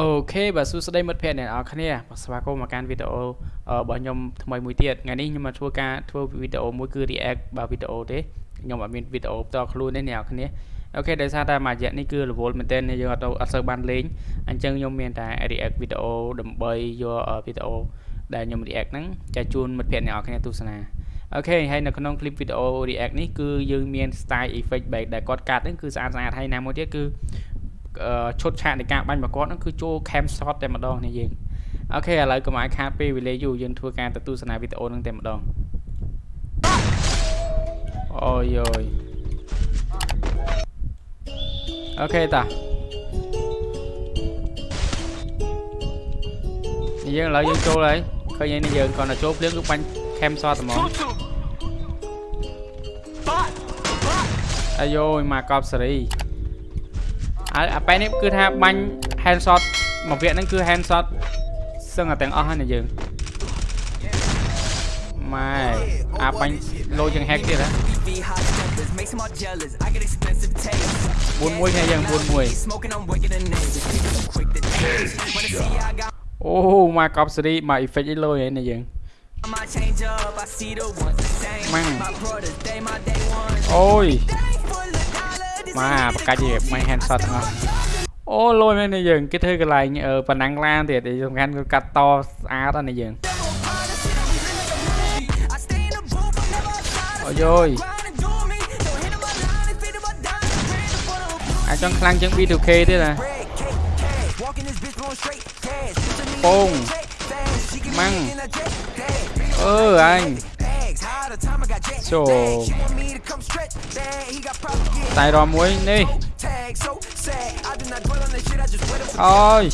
OK បាទសួស្តីមិត្តភ័ក្តិអ្នកនរគ្នាបាទស្វាគមន៍មកកាន់វីដេអូរបស់ខ្ញុំថ្មីមួយទៀតថ្ងៃនេះខ្ញុំមកធ្វើការធ្វើវីដេអូមួយគឺ react បាទវីដេអូទេខ្ញុំអត់មានវីដេអូផ្ទាល់ខ្លួនទេអ្នកនរគ្នា OK ដោយសារតែមួយរយៈនេះគឺរវល់មែនទែនយើងអត់អត់សូវបានលេងអញ្ចឹងខ្ញុំមានតែ react វីដេអូដើម្បីយកវីដេអូដែលខ្ញុំ react ហ្នឹងចែកជូនមិត្តភ័ក្តិអ្នកនរគ្នាទស្សនា OK ហើយនៅក្នុង clip វីដេអូ react នេះគឺយើងមាន style effect បែបដែលគាត់កាត់ហ្នឹងគឺស្អាតស្អាតហើយណាមួយទៀតគឺ ឈុតឆាកនៃការបាញ់របស់គាត់ហ្នឹងគឺចូល cam shot តែម្ដងនេះយើង OK ឥឡូវកុំឲ្យខាតពេលវេលាយូរយើងធ្វើការទៅទស្សនាវីដេអូហ្នឹងតែម្ដងអូយយ OK តានេះយើងឥឡូវយើងចូលហើយឃើញនេះយើងគាត់ទៅចូលភ្លាមគឺបាញ់ cam shot តែហ្មងអាយយមកកប់សេរី ហើយអាប៉ែនេះគឺថាបាញ់ hand shot មួយវគ្គហ្នឹងគឺ hand shot សឹងតែទាំងអស់ហើយណាយើងម៉ែអាបាញ់លោជាង hack ទៀតហ៎41គ្នាយើង41អូមកកប់សេរីមក effect អីលុយហ្នឹងណាយើងម៉ាំងអូយ មកបកាច់មិន hand shot ទាំងអស់អូលុយមែននេះយើងគេធ្វើកន្លែងប៉ណ្ណាំងឡានទៀតសំខាន់គឺកាត់តស្អាតណាយើងអូយយអាចចង់ខ្លាំងជាង B2K ទៀតណាពងម៉ាំងអឺអញ ចូលតែរមួយនេះអូយ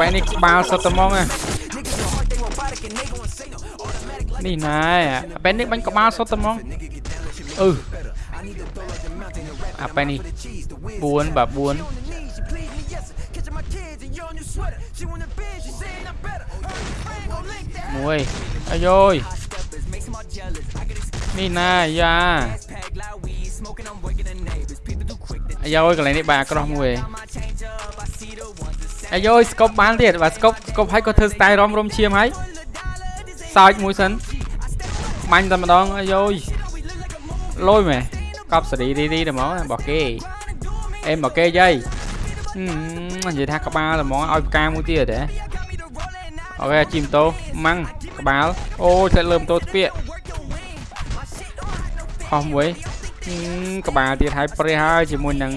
បែនេះក្បាលសុទ្ធតែហ្មងនេះណែបែនេះបាញ់ក្បាលសុទ្ធតែហ្មងអឺអាបែនេះ4បាទ4 មួយអាយយនេះណាយ៉ាអាយយកន្លែងនេះបាទអាក្រោះមួយអាយយស្កប់បានទៀតបាទស្កប់ស្កប់ឲ្យក៏ធ្វើ style រំរំឈាមហើយសើចមួយសិនបាញ់តែម្ដងអាយយលយមែកប់សេរីរីរីតែហ្មងរបស់គេអេមកគេយាយ និយាយថាក្បាលតែហ្មងឲ្យផ្កាមួយទៀតហ៎អូខេជីម៉ូតូម៉ាំងក្បាលអូតែលើម៉ូតូស្ពាកខុសមួយក្បាលទៀតហើយព្រះហើយជាមួយនឹង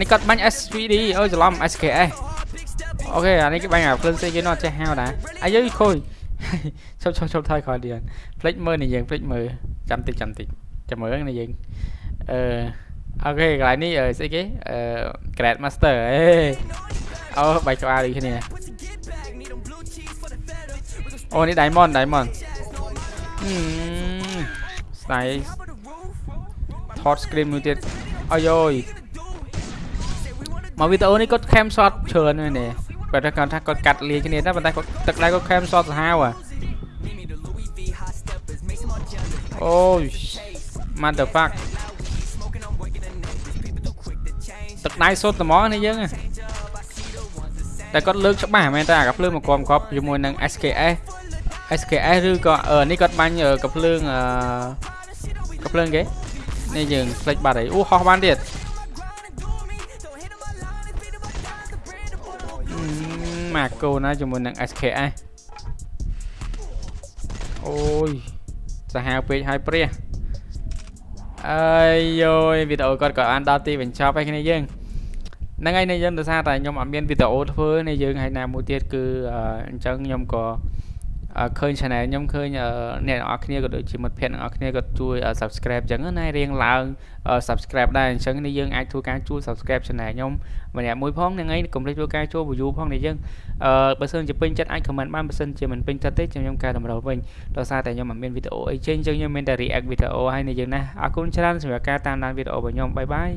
នេះគាត់បាញ់ SVD អូច្រឡំ SKS អូខេអានេះគេបាញ់អាភ្លើងសេយើងអត់ចេះហៅដែរអាយខូចឈប់ឈប់ឈប់ថយក្រោយទៀតផ្លេចមើលនេះយើងផ្លេចមើលចាំតិចចាំតិចចាំមើលនេះយើងអឺ អូខេកន្លែងនេះស្អីគេអឺ Grad Master អេអូបែកក្បាលដូចគ្នាអូនេះ Diamond Diamond ស្ដាយថត screen មួយទៀតអាយយមកវីដេអូនេះគាត់ cam shot ច្រើនណាស់នេះគាត់ថាគាត់ថាគាត់កាត់លាយគ្នាតែប៉ុន្តែគាត់ទឹកដៃគាត់ cam shot សាហាវអាអូយ mother fuck ទឹកដៃសុទ្ធត្មងនេះយើងតែគាត់លើកច្បាស់មែនតើអាកាភ្លើងមកគំកប់ជាមួយនឹង SKS SKS ឬក៏នេះគាត់បាញ់កាភ្លើងអឺកាភ្លើងគេនេះយើងផ្លេចបាត់ហើយអូហោះបានទៀតម៉ាកូណាជាមួយនឹង SKS អូយសាហាវពេកហើយព្រះ អើយយយវីដេអូគាត់ក៏បានដល់ទីបញ្ចប់ហើយគ្នាយើងហ្នឹងហើយនេះយើងដោយសារតែខ្ញុំអត់មានវីដេអូធ្វើនេះយើងហើយណាមួយទៀតគឺអញ្ចឹងខ្ញុំក៏ ឃើញ channel ខ្ញុំឃើញអ្នកនរគ្នាក៏ដូចជាមិត្តភ័ក្តិអ្នកនរគ្នាក៏ជួយ subscribe អញ្ចឹងណារៀងឡើង subscribe ដែរអញ្ចឹងនេះយើងអាចធ្វើការជួយ subscribe channel ខ្ញុំម្នាក់មួយផងហ្នឹងហើយកុំភ្លេចធ្វើការចូល view ផងនេះយើងអឺបើសិនជាពេញចិត្តអាច comment បានបើសិនជាមិនពេញចិត្តទេខ្ញុំកែតម្រូវវិញដោយសារតែខ្ញុំមិនមានវីដេអូអីចេញអញ្ចឹងខ្ញុំមានតែ react វីដេអូហើយនេះយើងណាអរគុណច្រើនសម្រាប់ការតាមដានវីដេអូរបស់ខ្ញុំបាយបាយ